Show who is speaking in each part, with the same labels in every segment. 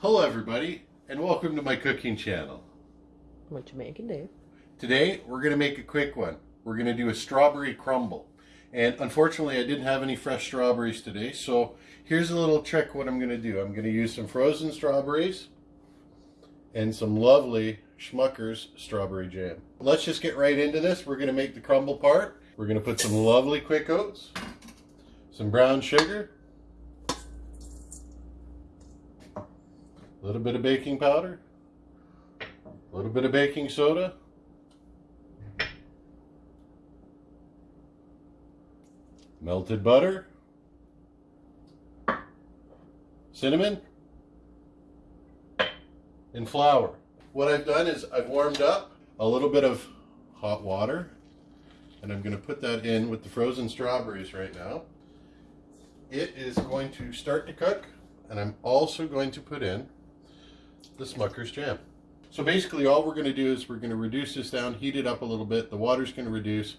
Speaker 1: Hello everybody and welcome to my cooking channel.
Speaker 2: What you making, Dave?
Speaker 1: Today we're going to make a quick one. We're going to do a strawberry crumble. And unfortunately I didn't have any fresh strawberries today so here's a little trick what I'm going to do. I'm going to use some frozen strawberries and some lovely Smucker's strawberry jam. Let's just get right into this. We're going to make the crumble part. We're going to put some lovely quick oats, some brown sugar, little bit of baking powder, a little bit of baking soda, melted butter, cinnamon, and flour. What I've done is I've warmed up a little bit of hot water and I'm going to put that in with the frozen strawberries right now. It is going to start to cook and I'm also going to put in the Smucker's jam. So basically all we're going to do is we're going to reduce this down, heat it up a little bit, the water's going to reduce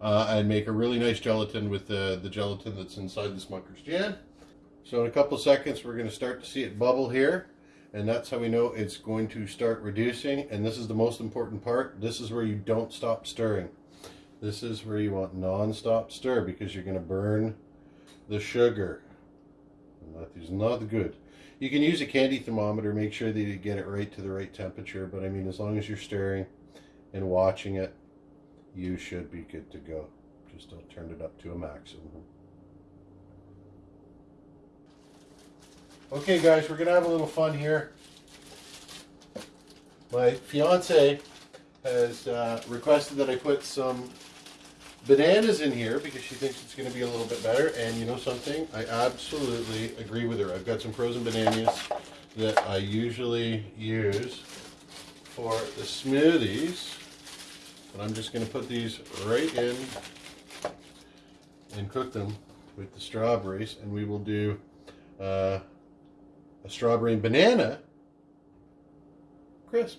Speaker 1: uh, and make a really nice gelatin with the, the gelatin that's inside the Smucker's jam. So in a couple seconds we're going to start to see it bubble here and that's how we know it's going to start reducing. And this is the most important part. This is where you don't stop stirring. This is where you want non-stop stir because you're going to burn the sugar. And that is not good you can use a candy thermometer make sure that you get it right to the right temperature but I mean as long as you're stirring and watching it you should be good to go just don't turn it up to a maximum Okay guys, we're gonna have a little fun here. My fiance has uh, requested that I put some bananas in here because she thinks it's going to be a little bit better. And you know something? I absolutely agree with her. I've got some frozen bananas that I usually use for the smoothies. And I'm just going to put these right in and cook them with the strawberries. And we will do uh, a strawberry and banana crisp.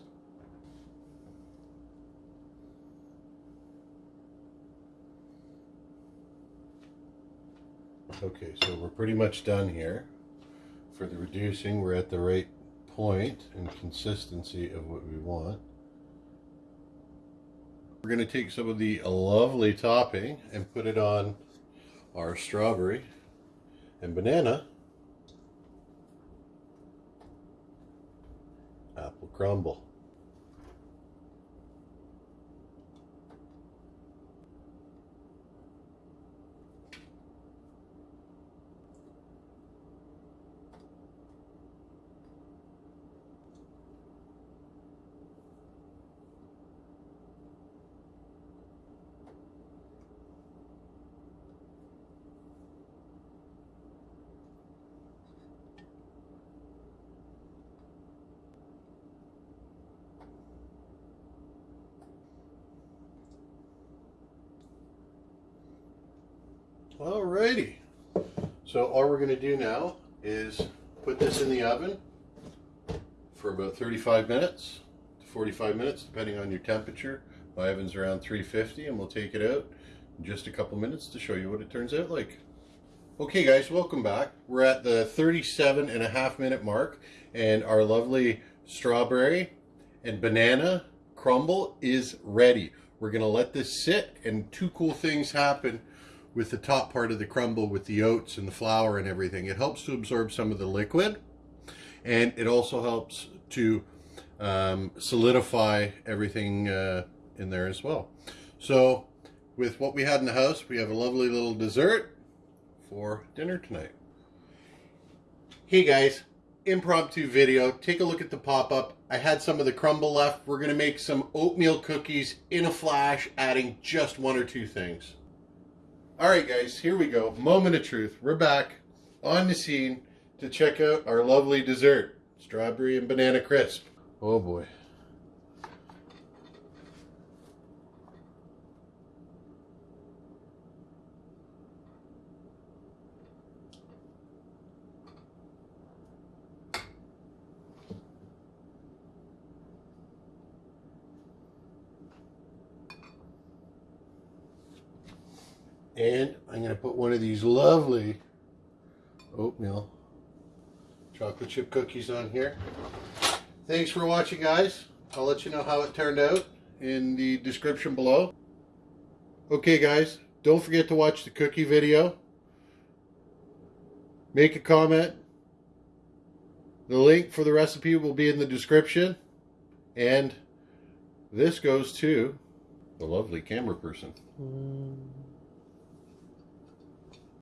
Speaker 1: Okay, so we're pretty much done here. For the reducing, we're at the right point and consistency of what we want. We're going to take some of the lovely topping and put it on our strawberry and banana apple crumble. Alrighty. So all we're going to do now is put this in the oven for about 35 minutes to 45 minutes, depending on your temperature. My oven's around 350 and we'll take it out in just a couple minutes to show you what it turns out like. Okay guys, welcome back. We're at the 37 and a half minute mark and our lovely strawberry and banana crumble is ready. We're going to let this sit and two cool things happen with the top part of the crumble with the oats and the flour and everything. It helps to absorb some of the liquid and it also helps to um, solidify everything uh, in there as well. So with what we had in the house, we have a lovely little dessert for dinner tonight. Hey guys, impromptu video. Take a look at the pop-up. I had some of the crumble left. We're going to make some oatmeal cookies in a flash, adding just one or two things. All right, guys, here we go. Moment of truth. We're back on the scene to check out our lovely dessert, strawberry and banana crisp. Oh boy. And I'm going to put one of these lovely oatmeal chocolate chip cookies on here. Thanks for watching, guys. I'll let you know how it turned out in the description below. Okay, guys, don't forget to watch the cookie video. Make a comment. The link for the recipe will be in the description. And this goes to the lovely camera person.
Speaker 2: Mm.